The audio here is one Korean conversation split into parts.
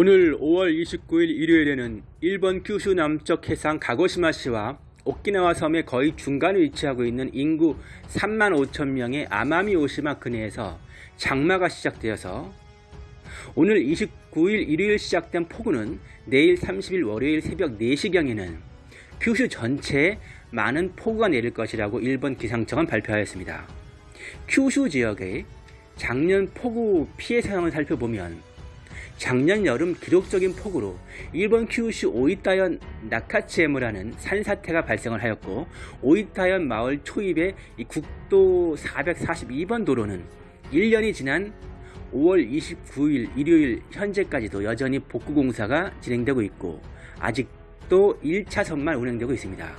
오늘 5월 29일 일요일에는 일본 규슈 남쪽 해상 가고시마시와 오키나와 섬의 거의 중간에 위치하고 있는 인구 3만 5천 명의 아마미 오시마 근해에서 장마가 시작되어서 오늘 29일 일요일 시작된 폭우는 내일 30일 월요일 새벽 4시경에는 규슈 전체에 많은 폭우가 내릴 것이라고 일본 기상청은 발표하였습니다. 규슈 지역의 작년 폭우 피해 상황을 살펴보면 작년 여름 기록적인 폭우로 일본 큐슈 오이타현 나카치에무라는 산사태가 발생을 하였고 오이타현 마을 초입의 이 국도 442번 도로는 1년이 지난 5월 29일 일요일 현재까지도 여전히 복구 공사가 진행되고 있고 아직 도 1차선만 운행되고 있습니다.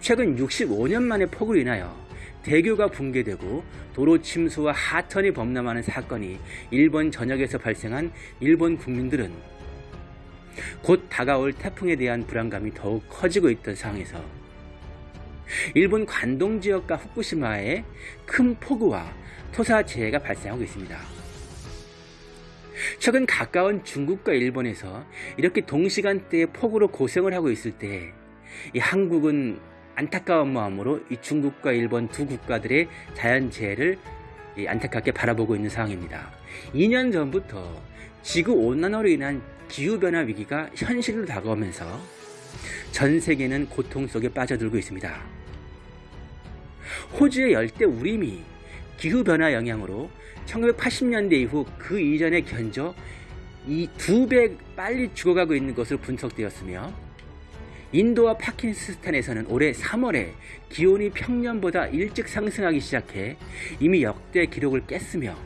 최근 65년 만에 폭우로 인하여 대교가 붕괴되고 도로 침수와 하천이 범람하는 사건이 일본 전역에서 발생한 일본 국민들은 곧 다가올 태풍에 대한 불안감이 더욱 커지고 있던 상황에서 일본 관동 지역과 후쿠시마에 큰 폭우와 토사재해가 발생하고 있습니다. 최근 가까운 중국과 일본에서 이렇게 동시간대에 폭우로 고생을 하고 있을 때 이 한국은 안타까운 마음으로 이 중국과 일본 두 국가들의 자연재해를 안타깝게 바라보고 있는 상황입니다. 2년 전부터 지구온난화로 인한 기후변화 위기가 현실로 다가오면서 전 세계는 고통 속에 빠져들고 있습니다. 호주의 열대 우림이 기후변화 영향으로 1980년대 이후 그 이전에 견저 이두 배 빨리 죽어가고 있는 것으로 분석되었으며 인도와 파키스탄에서는 올해 3월에 기온이 평년보다 일찍 상승하기 시작해 이미 역대 기록을 깼으며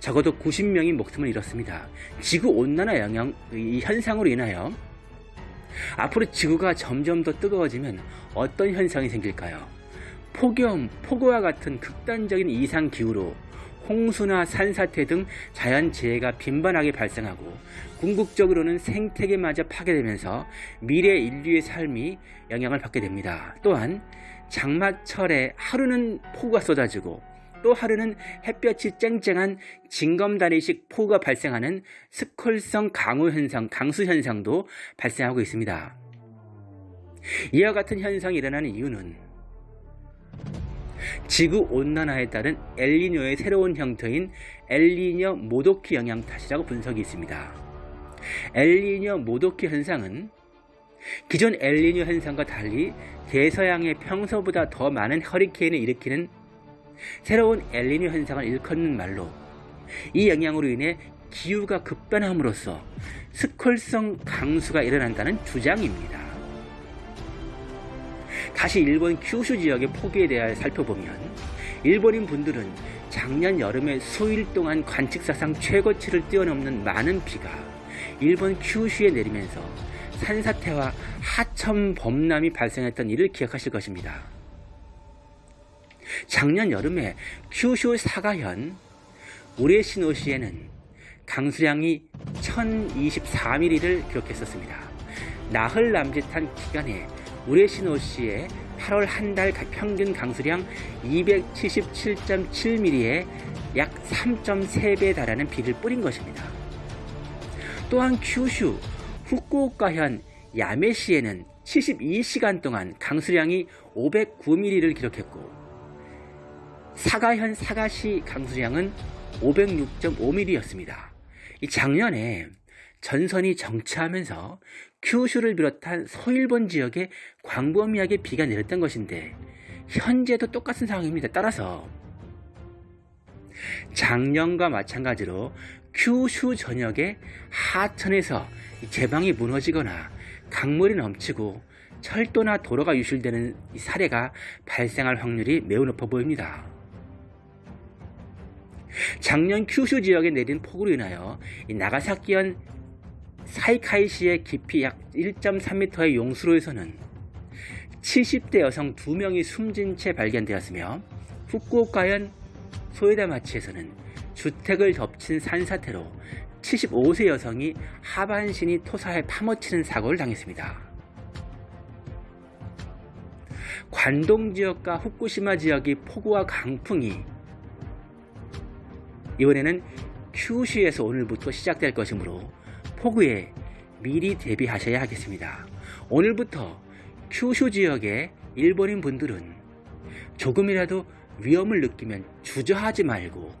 적어도 90명이 목숨을 잃었습니다. 지구온난화 영향 이 현상으로 인하여 앞으로 지구가 점점 더 뜨거워지면 어떤 현상이 생길까요? 폭염, 폭우와 같은 극단적인 이상기후로 홍수나 산사태 등 자연재해가 빈번하게 발생하고 궁극적으로는 생태계마저 파괴되면서 미래 인류의 삶이 영향을 받게 됩니다. 또한 장마철에 하루는 폭우가 쏟아지고 또 하루는 햇볕이 쨍쨍한 징검다리식 폭우가 발생하는 스콜성 강우 현상, 강수 현상도 발생하고 있습니다. 이와 같은 현상이 일어나는 이유는 지구 온난화에 따른 엘니뇨의 새로운 형태인 엘니뇨 모도키 영향 탓이라고 분석이 있습니다. 엘니뇨 모도키 현상은 기존 엘니뇨 현상과 달리 대서양의 평소보다 더 많은 허리케인을 일으키는 새로운 엘니뇨 현상을 일컫는 말로 이 영향으로 인해 기후가 급변함으로써 스콜성 강수가 일어난다는 주장입니다. 다시 일본 큐슈 지역의 폭우에 대하여 살펴보면 일본인 분들은 작년 여름에 수일 동안 관측사상 최고치를 뛰어넘는 많은 비가 일본 큐슈에 내리면서 산사태와 하천 범람이 발생했던 일을 기억하실 것입니다. 작년 여름에 큐슈 사가현 우레시노시에는 강수량이 1024mm를 기록했었습니다. 나흘 남짓한 기간에 우레시노시의 8월 한 달 평균 강수량 277.7mm에 약 3.3배에 달하는 비를 뿌린 것입니다. 또한 큐슈, 후쿠오카현 야메시에는 72시간 동안 강수량이 509mm를 기록했고 사가현 사가시 강수량은 506.5mm였습니다. 작년에 전선이 정체하면서 큐슈를 비롯한 서일본 지역에 광범위하게 비가 내렸던 것인데 현재도 똑같은 상황입니다. 따라서 작년과 마찬가지로 큐슈 전역에 하천에서 제방이 무너지거나 강물이 넘치고 철도나 도로가 유실되는 사례가 발생할 확률이 매우 높아 보입니다. 작년 큐슈 지역에 내린 폭우로 인하여 나가사키현 사이카이시의 깊이 약 1.3m의 용수로에서는 70대 여성 2명이 숨진 채 발견되었으며 후쿠오카현 소에다마치에서는 주택을 덮친 산사태로 75세 여성이 하반신이 토사에 파묻히는 사고를 당했습니다. 관동 지역과 후쿠시마 지역이 폭우와 강풍이 이번에는 큐슈에서 오늘부터 시작될 것이므로 폭우에 미리 대비하셔야 하겠습니다. 오늘부터 큐슈 지역의 일본인 분들은 조금이라도 위험을 느끼면 주저하지 말고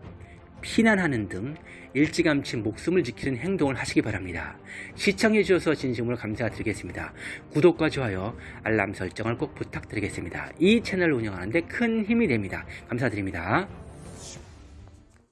피난하는 등 일찌감치 목숨을 지키는 행동을 하시기 바랍니다. 시청해주셔서 진심으로 감사드리겠습니다. 구독과 좋아요, 알람 설정을 꼭 부탁드리겠습니다. 이 채널을 운영하는데 큰 힘이 됩니다. 감사드립니다.